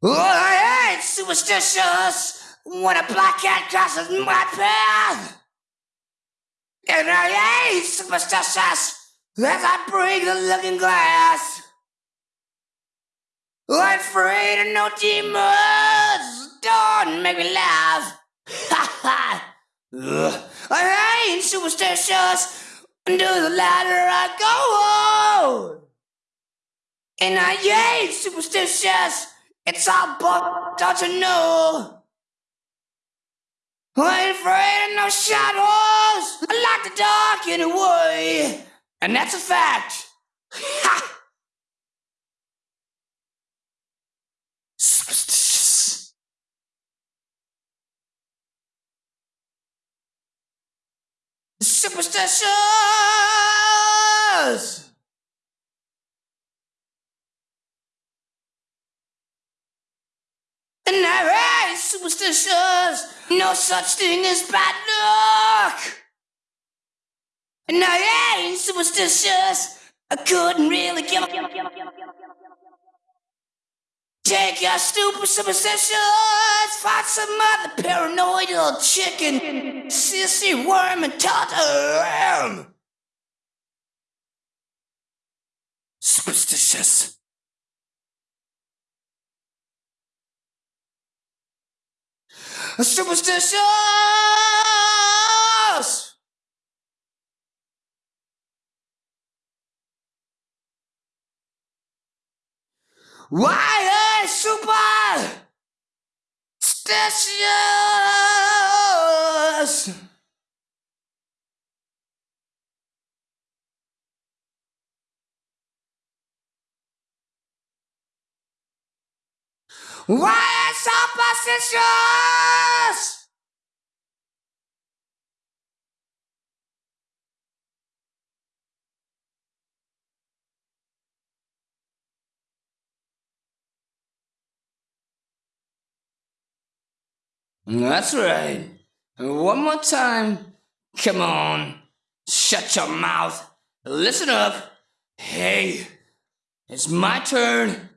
Oh, I ain't superstitious when a black cat crosses my path. And I ain't superstitious as I break the looking glass. I'm afraid of no demons. Don't make me laugh. Ha ha. I ain't superstitious. Under the ladder I go on. And I ain't superstitious. It's all bull, don't you know? I ain't afraid of no shadows. I like the dark anyway. And that's a fact. Ha! Superstitious. And I ain't superstitious. No such thing as bad luck. And I ain't superstitious. I couldn't really give a. Take your stupid superstitions, find some other paranoid little chicken, sissy worm, and totter Superstitious. Superstitious. Why a super stitious? Superstitious? That's right. One more time. Come on. Shut your mouth. Listen up. Hey, it's my turn